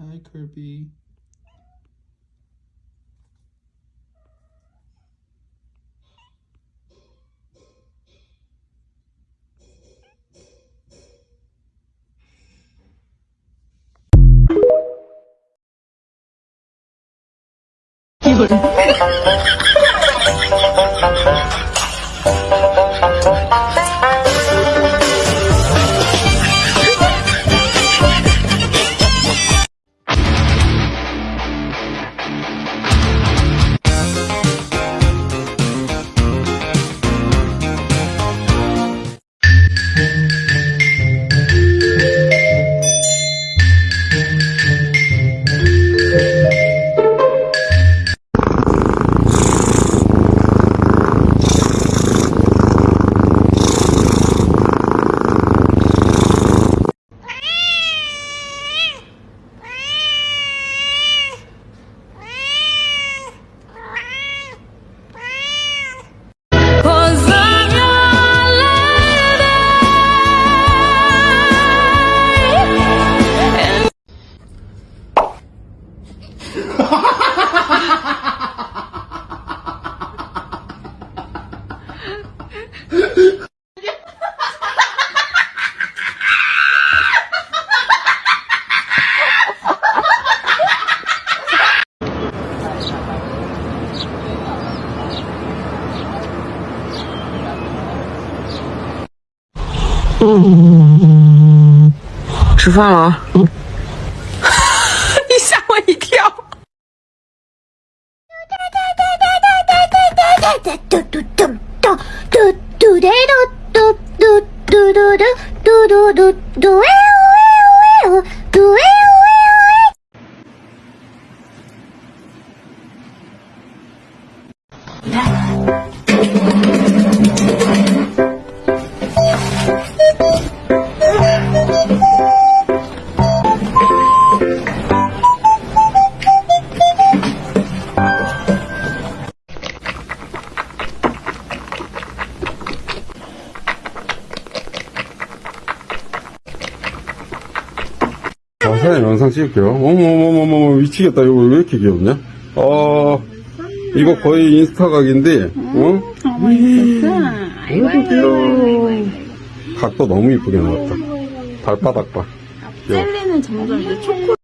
Barbie. Cause 嗯吃饭了啊，你吓我一跳。 자, 사진 영상 찍을게요. 어머머머머머, 미치겠다. 이거 왜 이렇게 귀엽냐? 어, 이거 거의 인스타 각인데, 어? 아이고, 귀여워. 각도 너무 이쁘게 나왔다. 발바닥 봐. 젤리는 점점 이제 초코